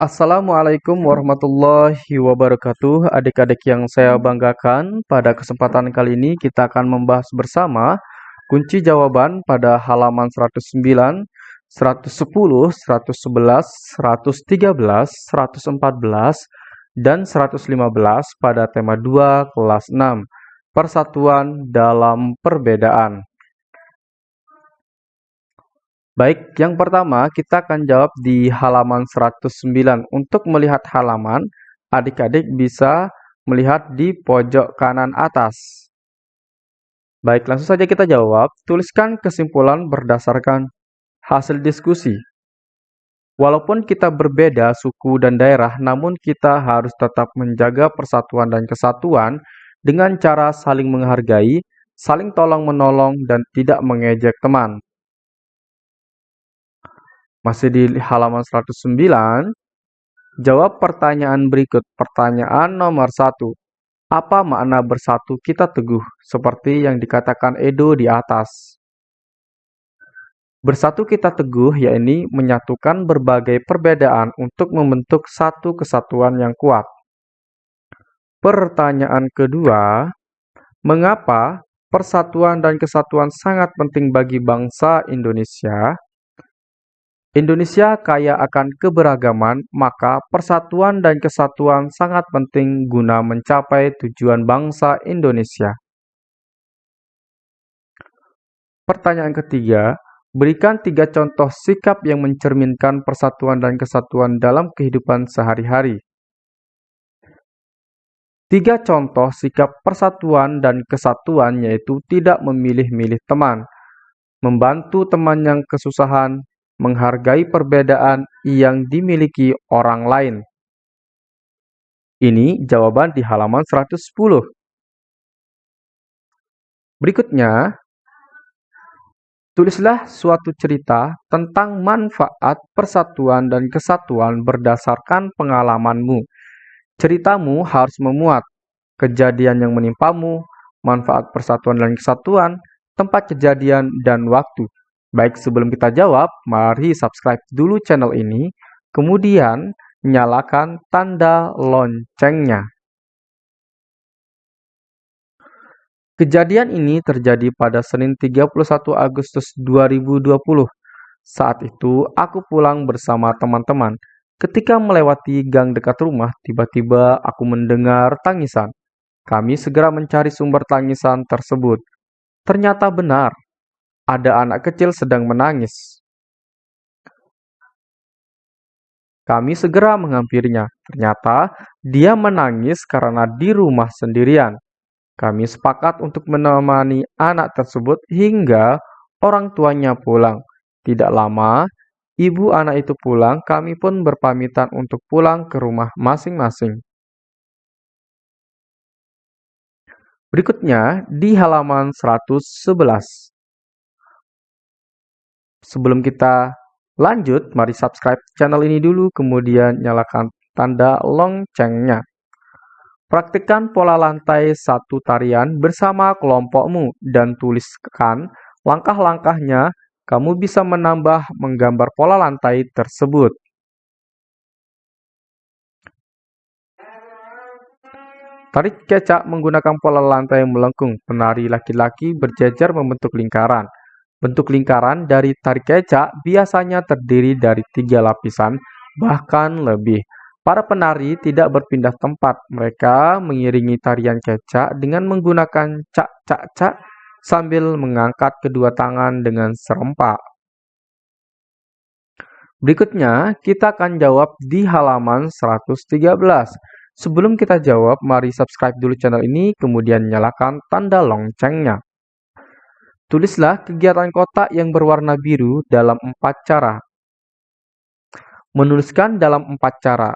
Assalamualaikum warahmatullahi wabarakatuh. Adik-adik yang saya banggakan Pada kesempatan kali ini kita akan membahas bersama Kunci jawaban pada halaman 109 110, 111, 113, 114, dan 115 pada tema 2 kelas 6 Persatuan dalam perbedaan Baik, yang pertama kita akan jawab di halaman 109. Untuk melihat halaman, adik-adik bisa melihat di pojok kanan atas. Baik, langsung saja kita jawab. Tuliskan kesimpulan berdasarkan hasil diskusi. Walaupun kita berbeda suku dan daerah, namun kita harus tetap menjaga persatuan dan kesatuan dengan cara saling menghargai, saling tolong-menolong, dan tidak mengejek teman. Masih di halaman 109, jawab pertanyaan berikut. Pertanyaan nomor 1. Apa makna bersatu kita teguh, seperti yang dikatakan Edo di atas? Bersatu kita teguh, yakni menyatukan berbagai perbedaan untuk membentuk satu kesatuan yang kuat. Pertanyaan kedua, mengapa persatuan dan kesatuan sangat penting bagi bangsa Indonesia? Indonesia kaya akan keberagaman, maka persatuan dan kesatuan sangat penting guna mencapai tujuan bangsa Indonesia. Pertanyaan ketiga, berikan tiga contoh sikap yang mencerminkan persatuan dan kesatuan dalam kehidupan sehari-hari. Tiga contoh sikap persatuan dan kesatuan yaitu tidak memilih-milih teman, membantu teman yang kesusahan, menghargai perbedaan yang dimiliki orang lain. Ini jawaban di halaman 110. Berikutnya, tulislah suatu cerita tentang manfaat persatuan dan kesatuan berdasarkan pengalamanmu. Ceritamu harus memuat kejadian yang menimpamu, manfaat persatuan dan kesatuan, tempat kejadian, dan waktu. Baik, sebelum kita jawab, mari subscribe dulu channel ini, kemudian nyalakan tanda loncengnya. Kejadian ini terjadi pada Senin 31 Agustus 2020. Saat itu, aku pulang bersama teman-teman. Ketika melewati gang dekat rumah, tiba-tiba aku mendengar tangisan. Kami segera mencari sumber tangisan tersebut. Ternyata benar, ada anak kecil sedang menangis. Kami segera menghampirinya. Ternyata dia menangis karena di rumah sendirian. Kami sepakat untuk menemani anak tersebut hingga orang tuanya pulang. Tidak lama, ibu anak itu pulang, kami pun berpamitan untuk pulang ke rumah masing-masing. Berikutnya di halaman 111. Sebelum kita lanjut, mari subscribe channel ini dulu, kemudian nyalakan tanda loncengnya. Praktikkan pola lantai satu tarian bersama kelompokmu dan tuliskan langkah-langkahnya. Kamu bisa menambah menggambar pola lantai tersebut. Tarik kecak menggunakan pola lantai melengkung. Penari laki-laki berjejer membentuk lingkaran. Bentuk lingkaran dari tarik kecak biasanya terdiri dari tiga lapisan, bahkan lebih. Para penari tidak berpindah tempat. Mereka mengiringi tarian kecak dengan menggunakan cak-cak-cak sambil mengangkat kedua tangan dengan serempak. Berikutnya, kita akan jawab di halaman 113. Sebelum kita jawab, mari subscribe dulu channel ini, kemudian nyalakan tanda loncengnya. Tulislah kegiatan kotak yang berwarna biru dalam empat cara. Menuliskan dalam empat cara.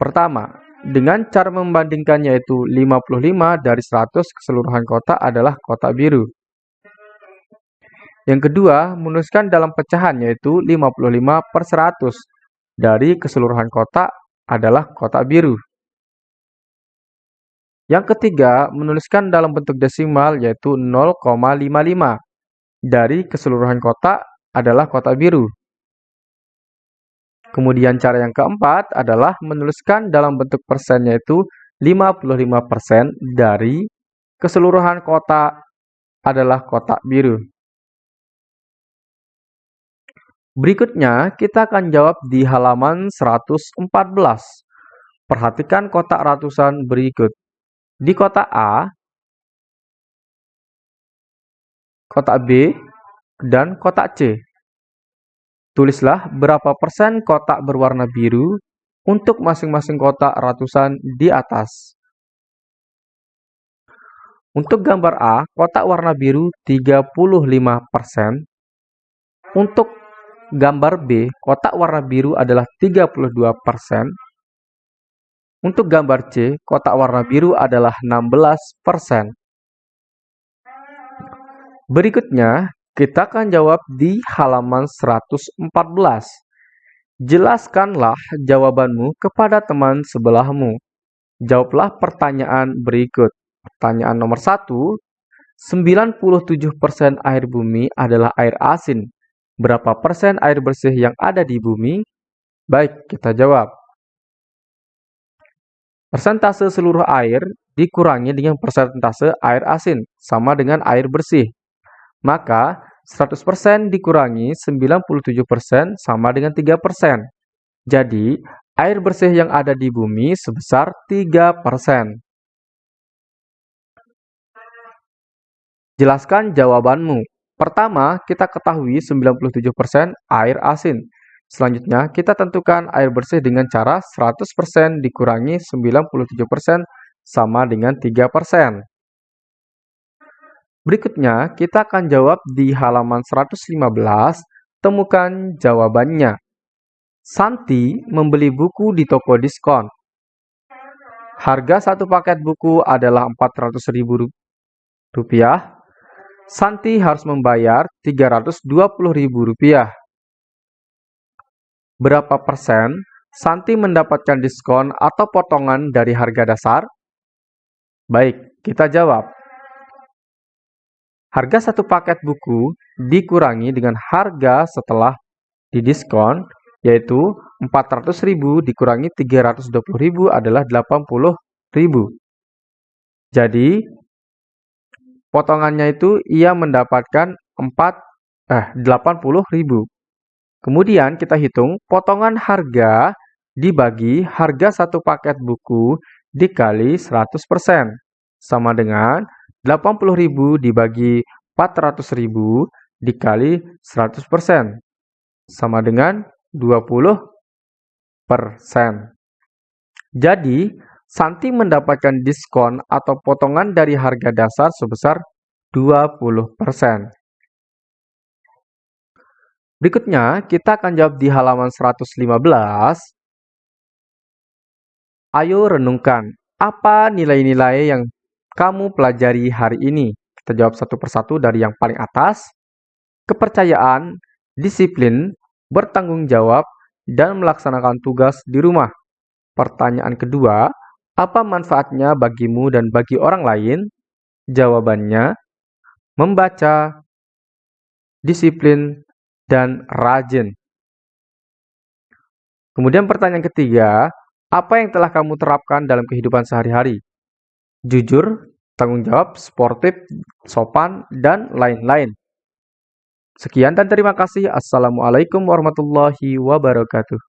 Pertama, dengan cara membandingkan yaitu 55 dari 100 keseluruhan kotak adalah kotak biru. Yang kedua, menuliskan dalam pecahan yaitu 55 per 100 dari keseluruhan kotak adalah kotak biru. Yang ketiga, menuliskan dalam bentuk desimal yaitu 0,55 dari keseluruhan kotak adalah kotak biru. Kemudian cara yang keempat adalah menuliskan dalam bentuk persen yaitu 55% dari keseluruhan kotak adalah kotak biru. Berikutnya, kita akan jawab di halaman 114. Perhatikan kotak ratusan berikut. Di kotak A, kotak B, dan kotak C. Tulislah berapa persen kotak berwarna biru untuk masing-masing kotak ratusan di atas. Untuk gambar A, kotak warna biru 35%. Untuk gambar B, kotak warna biru adalah 32%. Untuk gambar C, kotak warna biru adalah 16%. Berikutnya, kita akan jawab di halaman 114. Jelaskanlah jawabanmu kepada teman sebelahmu. Jawablah pertanyaan berikut. Pertanyaan nomor 1. 97% air bumi adalah air asin. Berapa persen air bersih yang ada di bumi? Baik, kita jawab. Persentase seluruh air dikurangi dengan persentase air asin, sama dengan air bersih. Maka 100% dikurangi 97% sama dengan 3%. Jadi, air bersih yang ada di bumi sebesar 3%. Jelaskan jawabanmu. Pertama, kita ketahui 97% air asin. Selanjutnya, kita tentukan air bersih dengan cara 100% dikurangi 97% sama dengan 3%. Berikutnya, kita akan jawab di halaman 115, temukan jawabannya. Santi membeli buku di toko diskon. Harga satu paket buku adalah Rp400.000. Santi harus membayar Rp320.000. Berapa persen Santi mendapatkan diskon atau potongan dari harga dasar? Baik, kita jawab. Harga satu paket buku dikurangi dengan harga setelah didiskon, yaitu 400.000 dikurangi 320.000 adalah 80.000. Jadi, potongannya itu ia mendapatkan 4 eh 80.000. Kemudian kita hitung potongan harga dibagi harga satu paket buku dikali 100% sama dengan 80.000 dibagi 400.000 dikali 100% sama dengan 20%. Jadi, Santi mendapatkan diskon atau potongan dari harga dasar sebesar 20%. Berikutnya, kita akan jawab di halaman 115. Ayo renungkan, apa nilai-nilai yang kamu pelajari hari ini? Kita jawab satu persatu dari yang paling atas. Kepercayaan, disiplin, bertanggung jawab, dan melaksanakan tugas di rumah. Pertanyaan kedua, apa manfaatnya bagimu dan bagi orang lain? Jawabannya, membaca, disiplin, dan rajin. Kemudian pertanyaan ketiga, apa yang telah kamu terapkan dalam kehidupan sehari-hari? jujur, tanggung jawab, sportif, sopan, dan lain-lain. Sekian dan terima kasih. Assalamualaikum warahmatullahi wabarakatuh.